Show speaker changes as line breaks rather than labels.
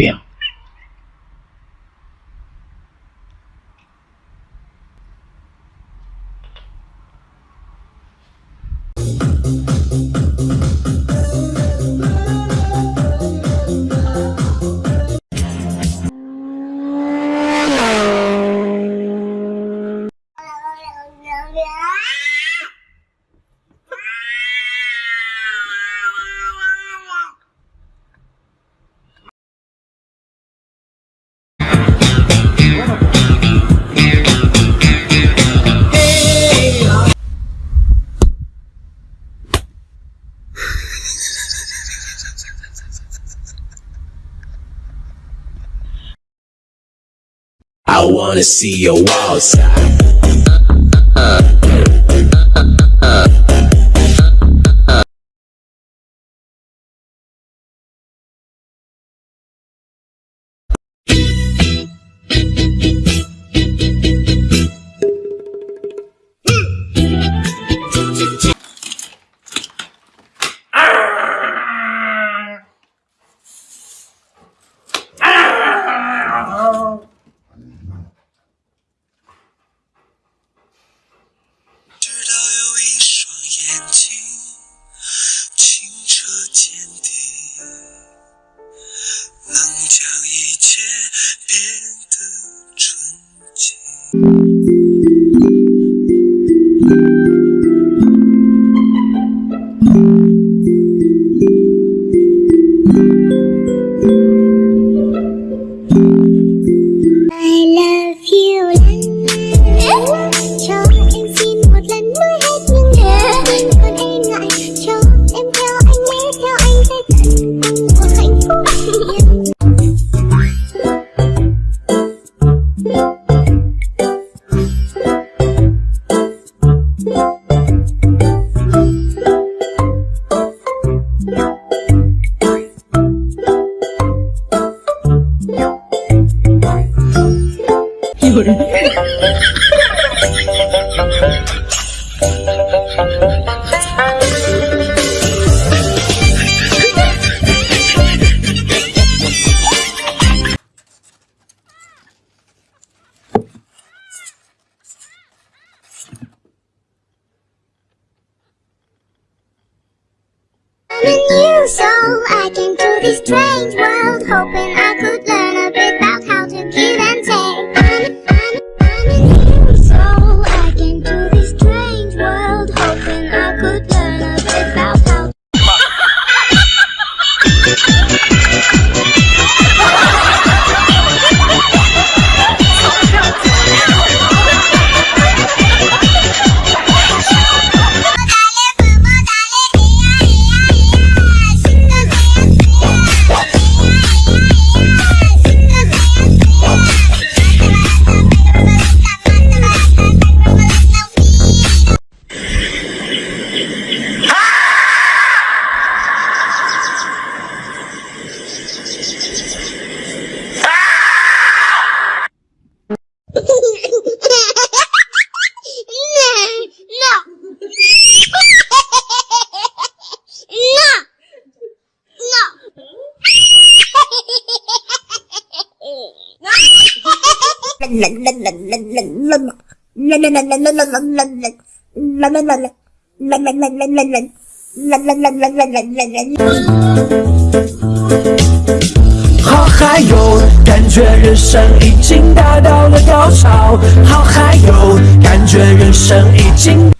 变。
Wanna see your walls.
you, so I came to this strange world, hoping I
好嗨哟，感觉人生已经达到了高潮。好嗨哟，感觉人生已经。